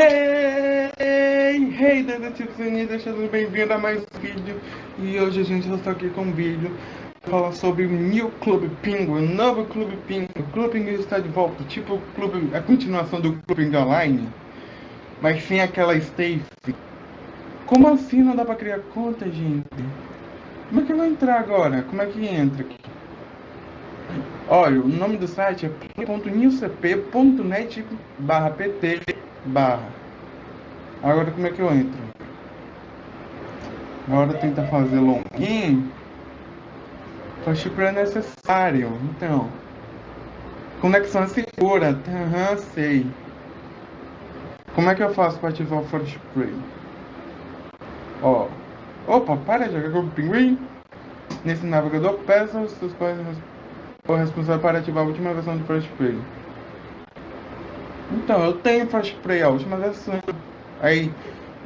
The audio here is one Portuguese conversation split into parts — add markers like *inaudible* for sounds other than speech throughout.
Hey, hey, detetives unidos, sejam bem-vindos a mais um vídeo E hoje a gente está aqui com um vídeo para falar sobre o New Club Penguin, novo Clube Penguin O Clube Penguin está de volta, tipo o clube, a continuação do Clube Penguin Online Mas sem aquela Stacy Como assim não dá para criar conta, gente? Como é que eu vou entrar agora? Como é que entra aqui? Olha, o nome do site é p.newcp.net barra pt barra. Agora como é que eu entro? Agora tentar fazer login. Flash é necessário. Então. Conexão segura. Aham, uhum, sei. Como é que eu faço para ativar o Flash Play? Ó. Opa, para de jogar com o pinguim. Nesse navegador, peça os seus pais o responsável para ativar a última versão do Flash Play. Então, eu tenho Flash Play, a última versão. Aí,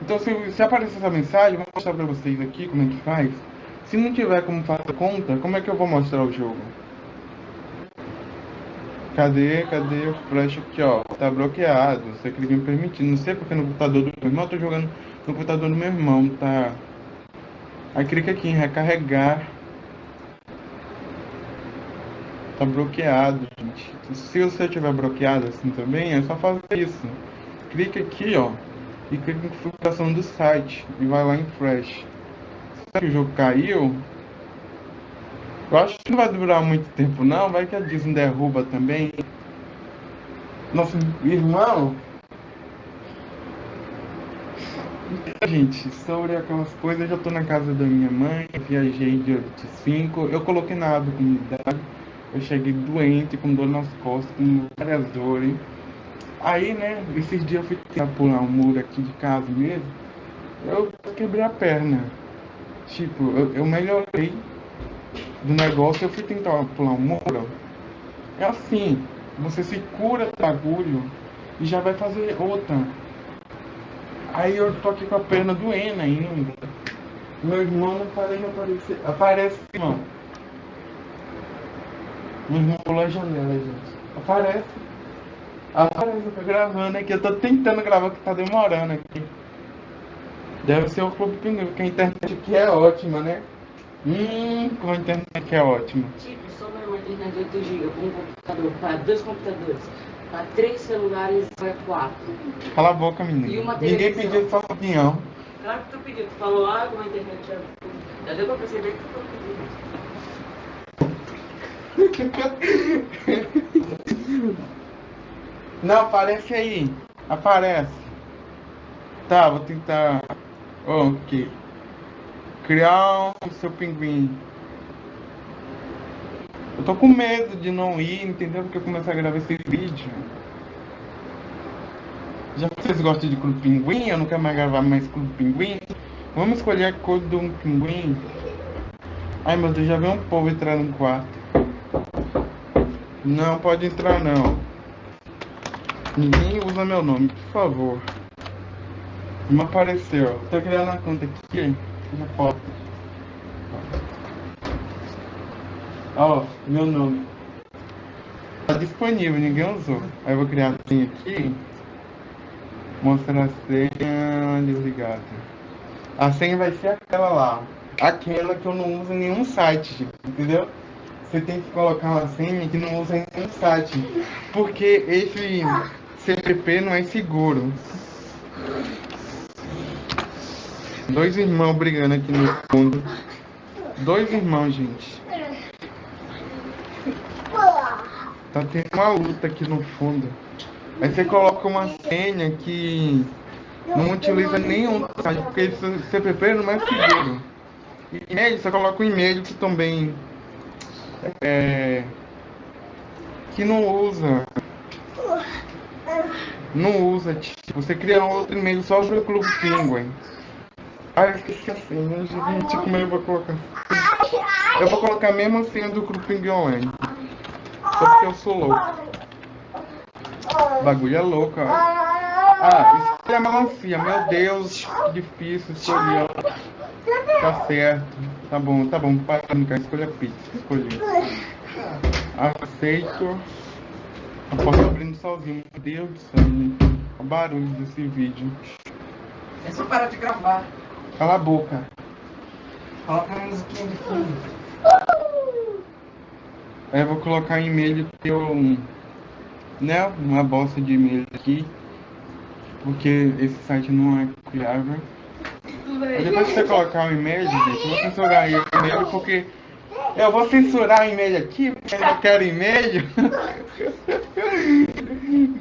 então se, se aparecer essa mensagem, vou mostrar pra vocês aqui como é que faz. Se não tiver como fazer conta, como é que eu vou mostrar o jogo? Cadê, cadê o flash aqui, ó? Tá bloqueado, você clica me permitindo. Não sei porque no computador do meu irmão, eu tô jogando no computador do meu irmão, tá? Aí clica aqui em recarregar tá bloqueado, gente. Se você tiver bloqueado assim também, é só fazer isso. Clica aqui, ó, e clica em configuração do site e vai lá em Flash. Se o jogo caiu, eu acho que não vai durar muito tempo não, vai que a Disney derruba também. Nosso irmão Gente, sobre aquelas coisas, eu já tô na casa da minha mãe, viajei dia 25, eu coloquei na aba comunidade eu cheguei doente, com dor nas costas, com várias dores. Aí, né, esses dias eu fui tentar pular um muro aqui de casa mesmo. Eu quebrei a perna. Tipo, eu, eu melhorei do negócio, eu fui tentar pular um muro. É assim, você se cura do bagulho e já vai fazer outra. Aí eu tô aqui com a perna doendo ainda. Meu irmão não parece aparecer. Aparece, irmão. Pula a janela, gente. Aparece. Aparece, eu tô gravando aqui. Eu tô tentando gravar que tá demorando aqui. Deve ser o Clube Pinguim, porque a internet aqui é ótima, né? Hum, como a internet aqui é ótima. Tipo, só uma internet de 8 GB com um computador, para dois computadores, para três celulares para quatro. Cala a boca, menina. Ninguém pediu sua opinião. Claro que tu pediu, tu falou, ah, como a internet é. Já deu pra perceber que tu pediu. *laughs* Não, aparece aí. Aparece. Tá, vou tentar. Ok. Criar o seu pinguim. Eu tô com medo de não ir, entendeu? Porque eu comecei a gravar esse vídeo. Já vocês gostam de clube pinguim? Eu não quero mais gravar mais clube pinguim. Vamos escolher a cor do pinguim. Ai meu Deus, já veio um povo entrar no quarto. Não, pode entrar não. Ninguém usa meu nome, por favor. Não apareceu. Tô criando a conta aqui na foto. Ó, meu nome. Tá disponível, ninguém usou. Aí eu vou criar a senha aqui. Mostrar a senha desligada. A senha vai ser aquela lá. Aquela que eu não uso em nenhum site, entendeu? Você tem que colocar uma senha que não usa nenhum site. Porque esse CPP não é seguro. Dois irmãos brigando aqui no fundo. Dois irmãos, gente. Tá tendo uma luta aqui no fundo. Aí você coloca uma senha que não utiliza nenhum site, porque esse CPP não é seguro. E-mail, você coloca um e-mail que também é, que não usa. Não usa, tipo, você cria outro e-mail só para o Clube Penguin. Ah, eu esqueci a senha, gente, como eu vou colocar? Eu vou colocar a mesma senha do Clube Penguin Online. Só porque eu sou louco. Bagulho é louco, ó. Ah, escolha a melancia, meu Deus, difícil escolher. Tá certo. Tá bom, tá bom. Pai, escolha pizza. Escolhi. Aceito. A porta abrindo sozinho. Meu Deus do céu, o barulho desse vídeo. É só parar de gravar. Cala a boca. Coloca a musiquinha de fundo. Aí eu vou colocar e-mail que eu. Né? Uma bosta de e-mail aqui. Porque esse site não é confiável. Aí depois que você colocar o e-mail, gente, eu vou censurar o e-mail porque. Eu vou censurar o e-mail aqui porque eu não quero e-mail.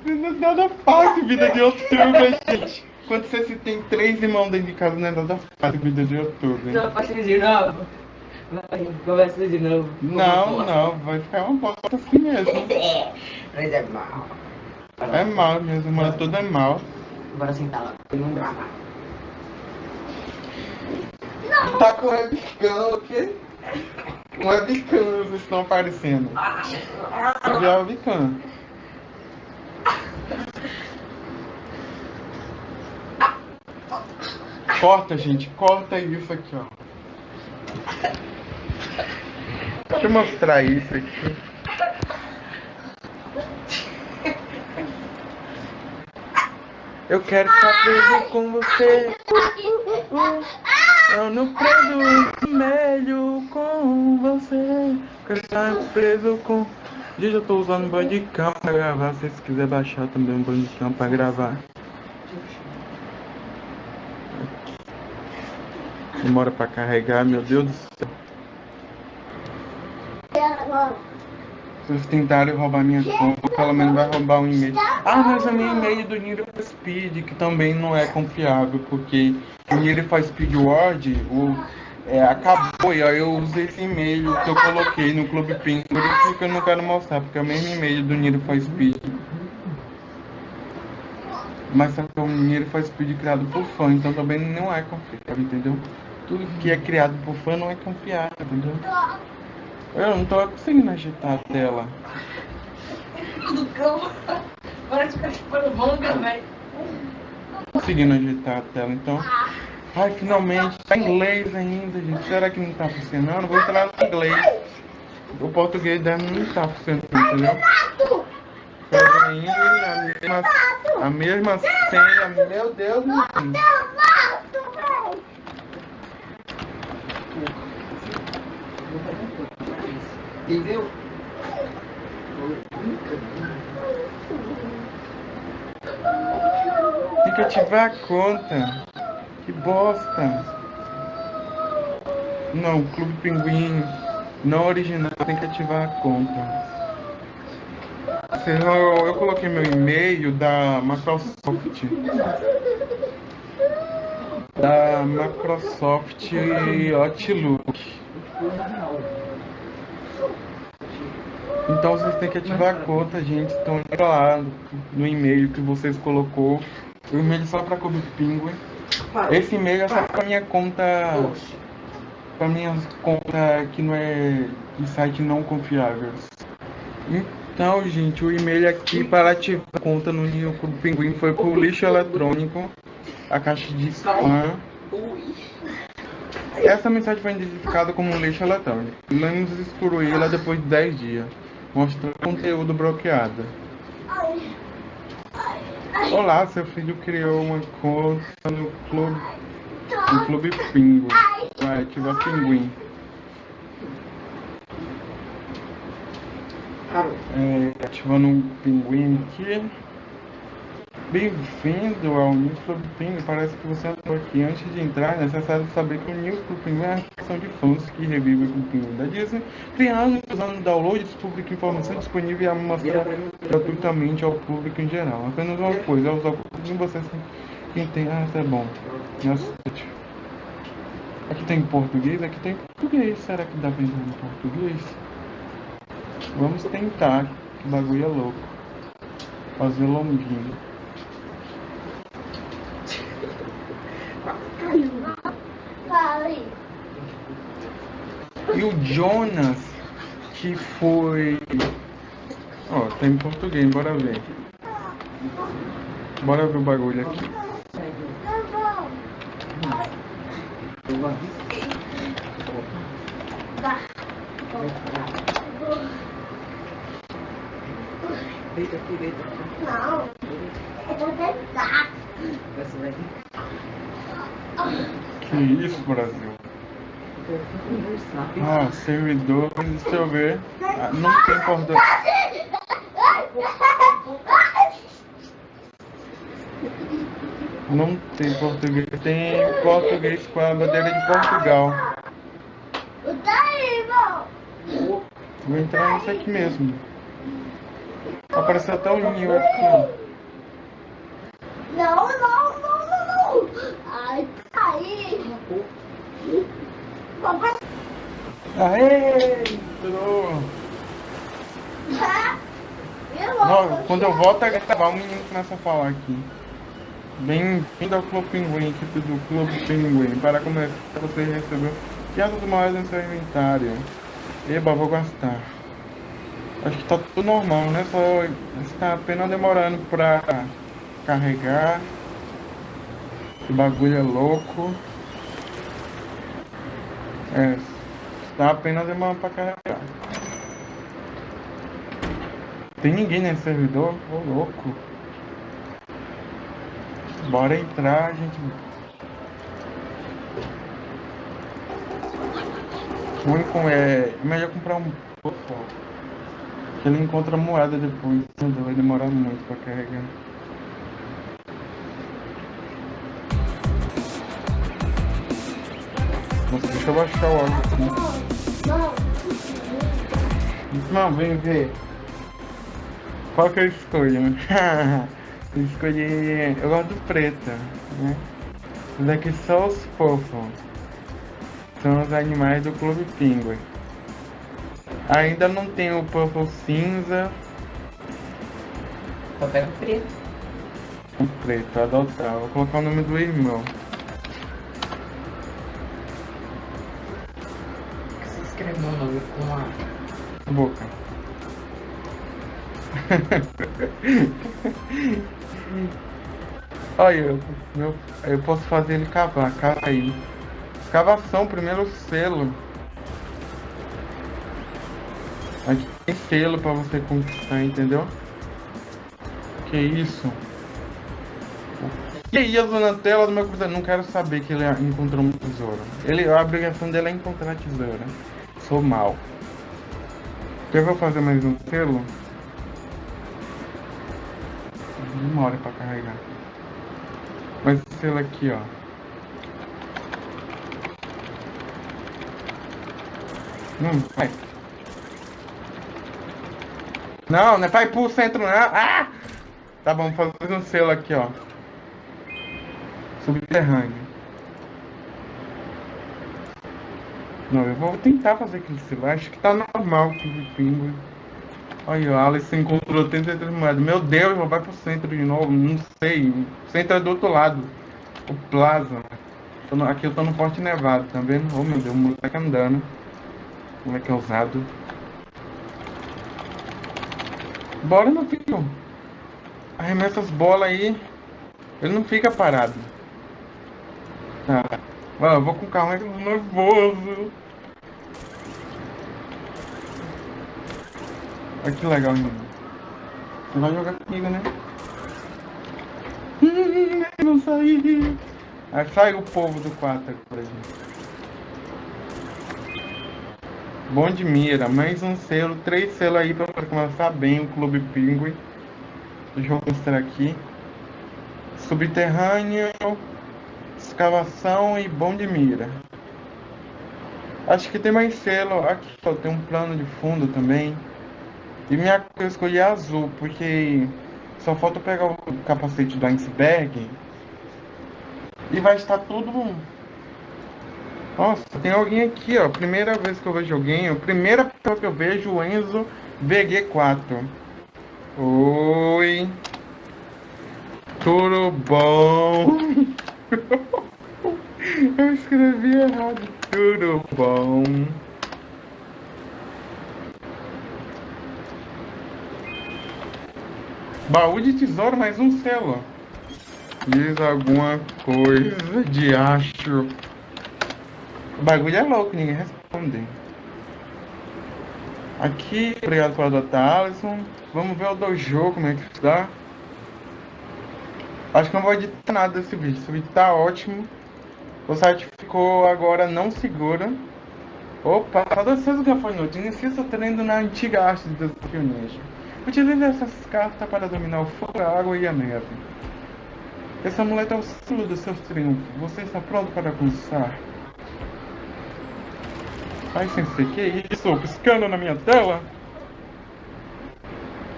Não *laughs* é nada fácil vida de youtuber, gente. Quando você se tem três irmãos dentro de casa, não é nada fácil vida de youtuber. Não, faça de novo. Vai, começa de novo. Não, não, vai ficar uma bosta assim mesmo. Mas é mal. É mal, minhas irmãs tudo é mal. Bora sentar lá. Vamos gravar. Tá com webcam, o quê? Com webcam, vocês estão aparecendo. Cadê a webcam? Corta, gente, corta isso aqui, ó. Deixa eu mostrar isso aqui. Eu quero ficar preso com você. Eu não prendo vermelho com você. Quero estar preso com. Gente, eu tô usando Bandicam pra gravar. Se vocês quiserem baixar também um Bandicam pra gravar. Demora pra carregar, meu Deus do céu. Se vocês tentarem roubar minha conta, pelo menos vai roubar um e-mail. Ah, mas é meu e-mail do Niro Speed, que também não é confiável, porque o Niro faz Speed Word, o, é, acabou, e aí eu usei esse e-mail que eu coloquei no Clube Ping, por isso que eu não quero mostrar, porque é o mesmo e-mail do Niro faz Speed. Mas só que o Niro faz Speed criado por fã, então também não é confiável, entendeu? Tudo que é criado por fã não é confiável, entendeu? Eu não tô conseguindo agitar a tela. Do cão. Parece que tá chupando manga, velho. Conseguindo agitar a tela, então. Ai, finalmente, tá em inglês ainda, gente. Será que não tá funcionando? Vou entrar no inglês. O português dela não tá funcionando, entendeu? Pega ainda a mesma, a mesma senha. Meu Deus, menino. Entendeu? Tem que ativar a conta. Que bosta. Não, Clube Pinguim. Não original, tem que ativar a conta. Eu, eu coloquei meu e-mail da Microsoft. Da Microsoft Outlook. Então vocês têm que ativar a conta, gente. Entra lá no e-mail que vocês colocou. O e-mail só para Clube Penguin. Esse e-mail é só para minha conta. Para minha conta que não é de site não confiáveis. Então, gente, o e-mail aqui para ativar a conta no Clube Pinguim foi pro lixo eletrônico, a caixa de spam. Essa mensagem foi identificada como um lixo eletrônico. Vamos excluí-la depois de 10 dias. Mostrando conteúdo bloqueado. Olá, seu filho criou uma conta no clube, no clube Pingo. Vai ativar Pinguim. É, ativando um pinguim aqui. Bem-vindo ao Núcleo do Pinguim. Parece que você entrou aqui. Antes de entrar, é necessário saber que o Núcleo do Pinguim é a associação de fãs que revive o Pinguim da Disney, criando e usando downloads, publica informação disponível e a gratuitamente ao público em geral. Apenas uma coisa, ao usar o Pinguim você quem tem. Ah, tá bom. Nossa, Aqui tem português? Aqui tem português. Será que dá pra entrar em português? Vamos tentar. Que bagulho é louco. Fazer longuinho. E o Jonas, que foi. Ó, tá em português, bora ver. Bora ver o bagulho aqui. Deita aqui, deita aqui. Você vai Que isso, Brasil? Ah, servidores, deixa eu ver. Ah, não tem português. Não tem português. Tem português com a bandeira de Portugal. Vou entrar nesse aqui mesmo. Apareceu até o ninho aqui. Não, não, não, não, não. Ai, Aê! Eu Não, quando eu volto a gravar, o menino começa a falar aqui. Bem-vindo ao Clube Pinguim, equipe do Clube Pinguim. Para começar, você recebeu piadas maiores no seu inventário. Eba, vou gastar. Acho que tá tudo normal, né? Só está apenas demorando pra carregar. Esse bagulho é louco. É, está apenas demorando pra carregar. Tem ninguém nesse servidor? Ô louco. Bora entrar, gente. O único é. é melhor comprar um pouco. Que ele encontra moeda depois. Vai demorar muito pra carregar. Nossa, deixa eu baixar o áudio aqui. Não, vem ver. Qual que eu escolho? *laughs* eu escolhi. Eu gosto do preta, né? Os daqui são os fofos. São os animais do Clube Pinguim. Ainda não tem o purple cinza, Só pega o preto. o preto, adotar. Vou colocar o nome do irmão. Com a. Boca. *laughs* Olha, eu, meu, eu posso fazer ele cavar, cava aí. Escavação, primeiro selo. Aqui tem selo pra você conquistar, entendeu? Que isso? E aí, a na tela do meu computador? Não quero saber que ele encontrou um tesouro. Ele, a obrigação dele é encontrar tesouro. Sou mal. Eu vou fazer mais um selo. Demora pra carregar. Mas esse selo aqui, ó. Não, vai. Não, não é ir pro centro, não. Ah! Tá bom, vou fazer um selo aqui, ó. Subterrâneo. Não, eu vou tentar fazer aquele selo. Acho que tá normal o pingo. Olha, o Alice encontrou 33 moedas. Meu Deus, vai pro centro de novo. Não sei. O centro é do outro lado. O Plaza. Aqui eu tô no Forte Nevado, tá vendo? Oh meu Deus, o moleque andando. O moleque é ousado. Bora, meu filho. Arremessa as bolas aí. Ele não fica parado. Tá. Mano, eu vou com calma, que eu tô nervoso. Olha que legal, menino. Você vai jogar comigo, né? Hum, não saí. Aí sai o povo do quarto agora, gente. Bom de mira, mais um selo, três selos aí pra começar bem o Clube Pinguim. Deixa eu mostrar aqui. Subterrâneo, escavação e bom de mira. Acho que tem mais selo. Aqui ó, tem um plano de fundo também. E minha cor eu escolhi azul, porque só falta pegar o capacete do iceberg e vai estar tudo. Nossa, tem alguém aqui, ó. Primeira vez que eu vejo alguém, a primeira pessoa que eu vejo, o Enzo VG4. Oi. Tudo bom? *laughs* eu escrevi errado. Tudo bom? Baú de tesouro, mais um selo. Diz alguma coisa de acho. O bagulho é louco, ninguém responde. Aqui, obrigado por adotar, Alisson. Vamos ver o dojo, como é que está. Acho que não vou editar nada desse vídeo. Esse vídeo tá ótimo. O site ficou agora não seguro. Opa, saudações do gafanhoto. Inicia seu treino na antiga arte do desafio. Utilize essas cartas para dominar o fogo, a água e a neve. Esse amuleto é o símbolo dos seus triunfos. Você está pronto para começar? Ai, sensei, que isso? Piscando na minha tela?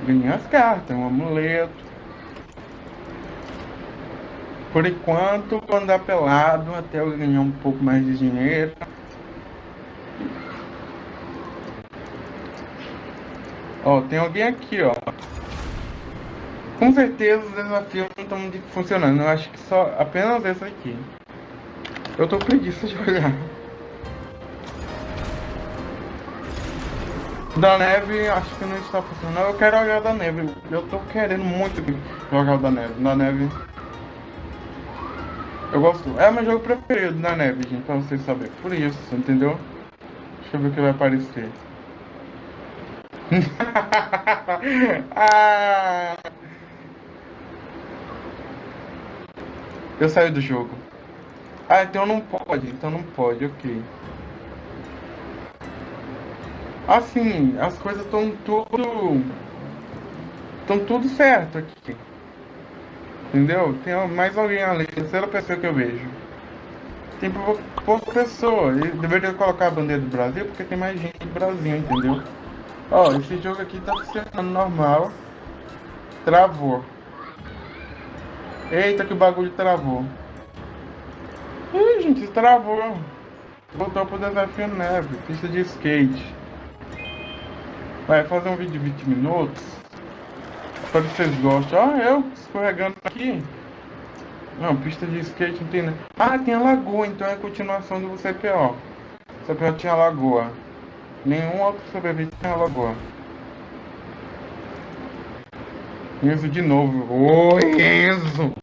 Ganhei as cartas, um amuleto. Por enquanto, vou andar pelado até eu ganhar um pouco mais de dinheiro. Ó, tem alguém aqui, ó. Com certeza os desafios não estão funcionando. Eu acho que só apenas esse aqui. Eu tô preguiça de olhar. Da neve, acho que não está funcionando. Eu quero olhar da neve. Eu tô querendo muito jogar da neve. Da neve. Eu gosto. É meu jogo preferido da neve, gente, pra vocês saberem. Por isso, entendeu? Deixa eu ver o que vai aparecer. *laughs* ah! Eu saí do jogo. Ah, então não pode, então não pode, ok. Assim, as coisas estão tudo. Estão tudo certo aqui. Entendeu? Tem mais alguém ali, terceira pessoa que eu vejo. Tem pouca pessoa. Eu deveria colocar a bandeira do Brasil porque tem mais gente do Brasil, entendeu? Ó, esse jogo aqui tá funcionando normal. Travou. Eita que o bagulho travou. Ih, gente, travou. Voltou pro desafio neve, pista de skate. Vai fazer um vídeo de 20 minutos. Espero que vocês gostem. Ó, eu escorregando aqui. Não, pista de skate não tem né? Ah, tem a lagoa, então é a continuação do CPO. CPO tinha lagoa. Nenhum outro CPV tinha lagoa. Enzo de novo. Oi, Enzo!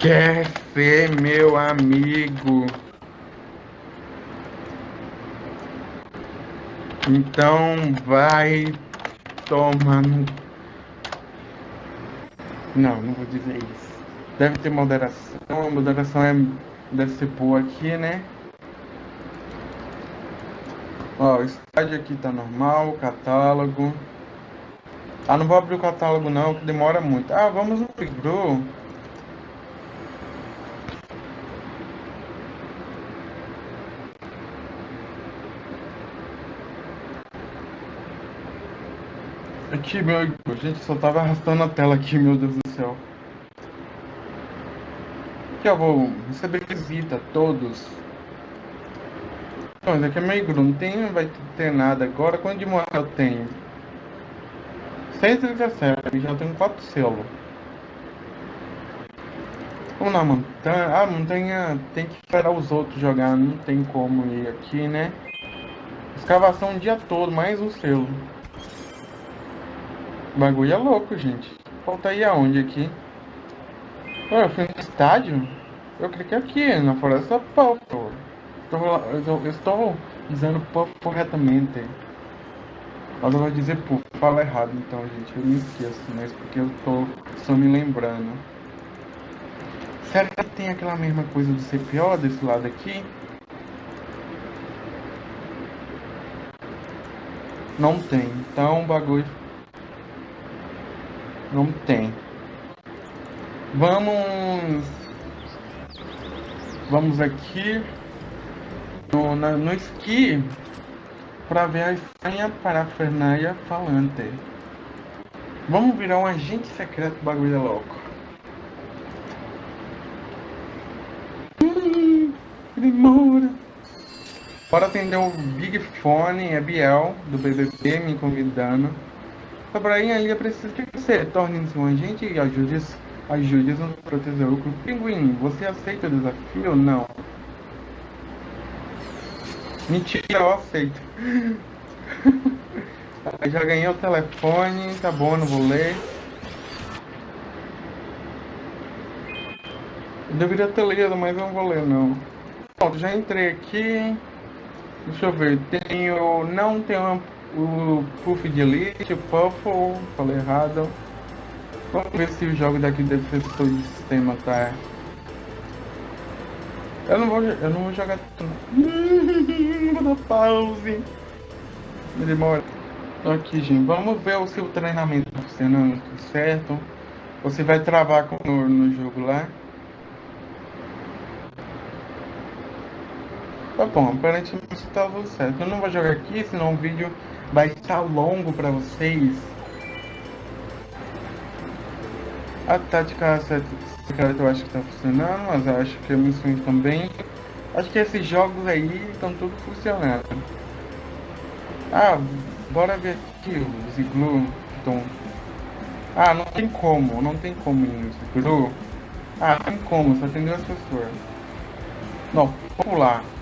Quer ser meu amigo? Então vai tomar no. Não, não vou dizer isso. Deve ter moderação. Moderação é... deve ser boa aqui, né? Ó, o estádio aqui tá normal, catálogo. Ah, não vou abrir o catálogo não, que demora muito. Ah, vamos no Pigru. Aqui, meu... Gente, só tava arrastando a tela aqui, meu Deus do céu. Aqui eu vou receber visita, todos. Não, isso aqui é meio não tem, não vai ter nada agora. Quanto de moeda eu tenho? 6,17, já tenho 4 selos. Vamos na montanha. Ah, montanha tem que esperar os outros jogar, não tem como ir aqui, né? Escavação o dia todo, mais um selo. O bagulho é louco, gente. Falta ir aonde aqui? Oh, eu fui no estádio? Eu cliquei aqui, na Floresta Puffle. Eu estou dizendo Puff corretamente. Mas eu vou dizer Puff, fala errado então, gente. Eu me esqueço, mas porque eu tô só me lembrando. Será que tem aquela mesma coisa do CPO desse lado aqui? Não tem. Então o bagulho não tem. Vamos. Vamos aqui no, na, no esqui para ver a estranha parafernália falante. Vamos virar um agente secreto bagulho é louco. Hum, demora. Bora atender o Big Fone, é Biel, do BBB, me convidando. Sobrainha ali é preciso que você torne-se um agente e ajude, ajude a proteger o Pinguim, você aceita o desafio? Não. Mentira, eu aceito. *laughs* já ganhei o telefone, tá bom, não vou ler. Eu deveria ter lido, mas eu não vou ler não. Pronto, já entrei aqui. Deixa eu ver, tenho. Não tenho o Puff de Elite, Puffle, falei errado. Vamos ver se o jogo daqui todo o sistema, tá? Eu não vou, eu não vou jogar tudo. *laughs* vou dar pause. Demora. Então aqui, gente, vamos ver o seu treinamento funcionando tudo certo. Você vai travar com o no jogo lá. Tá bom, aparentemente está tudo certo. Eu não vou jogar aqui, senão o vídeo vai estar longo para vocês. A tática secreta eu acho que está funcionando, mas eu acho que a missão também. Acho que esses jogos aí estão tudo funcionando. Ah, bora ver aqui os iglu estão. Ah, não tem como, não tem como ir no iglu. Ah, tem como, só tem duas pessoas. Não, vamos pular.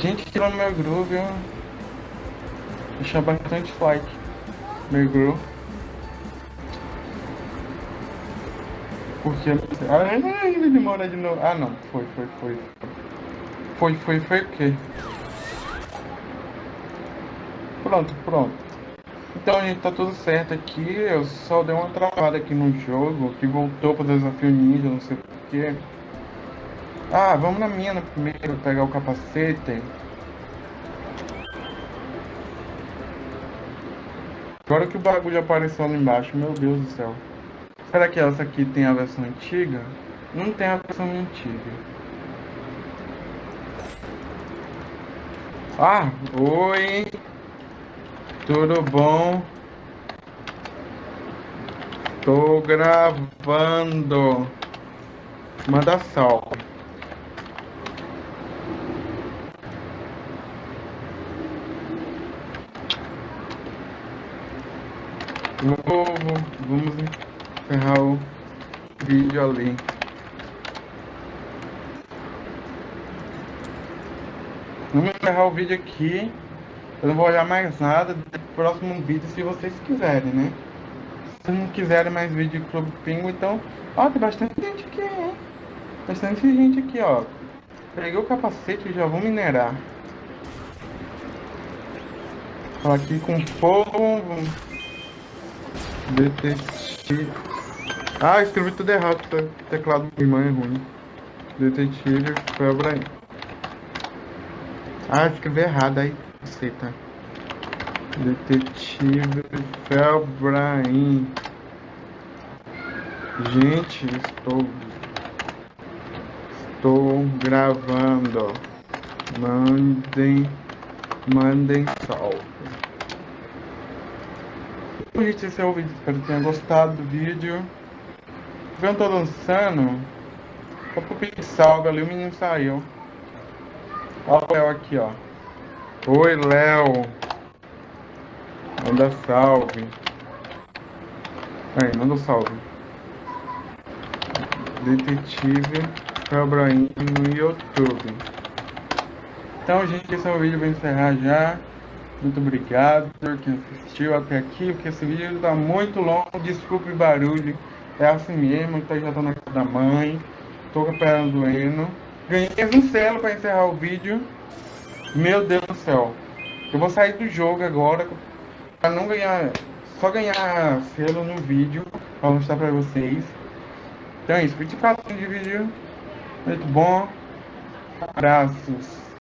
Gente, tirou meu groove, viu? Deixa bastante like. Meu groove. Porque. Ai, ele demora de novo. Ah, não. Foi, foi, foi. Foi, foi, foi o quê? Pronto, pronto. Então, gente, tá tudo certo aqui. Eu só dei uma travada aqui no jogo, que voltou pro desafio ninja, não sei porquê. Ah, vamos na mina primeiro, pegar o capacete. Agora que o bagulho apareceu ali embaixo, meu Deus do céu. Será que essa aqui tem a versão antiga? Não tem a versão antiga. Ah, oi. Tudo bom? Tô gravando. Manda salve. Vamos encerrar o vídeo ali. Vamos encerrar o vídeo aqui. Eu não vou olhar mais nada do próximo vídeo se vocês quiserem, né? Se não quiserem mais vídeo de Clube Pingo, então... Ó, tem bastante gente aqui, hein? Bastante gente aqui, ó. Peguei o capacete e já vou minerar. Aqui com fogo. Detetive. Ah, escrevi tudo errado. O teclado da irmã é ruim. Detetive Felbrain. Ah, escrevi errado aí. Aceita. Detetive Felbrain. Gente, estou. Estou gravando. Mandem. Mandem salve gente, esse é o vídeo. Espero que tenha gostado do vídeo. Eu tô dançando. Só pro salve ali, o menino saiu. O Léo aqui, ó. Oi, Léo. Manda salve. Aí, manda um salve. Detetive Cabraim no YouTube. Então, gente, esse é o vídeo. Vou encerrar já. Muito obrigado por quem assistiu até aqui, porque esse vídeo está muito longo. Desculpe o barulho, é assim mesmo. Então já tô na casa da mãe, tô com a perna doendo. Ganhei um selo para encerrar o vídeo. Meu Deus do céu. Eu vou sair do jogo agora para não ganhar, só ganhar selo no vídeo para mostrar para vocês. Então é isso, 24 de vídeo. Muito bom. Abraços.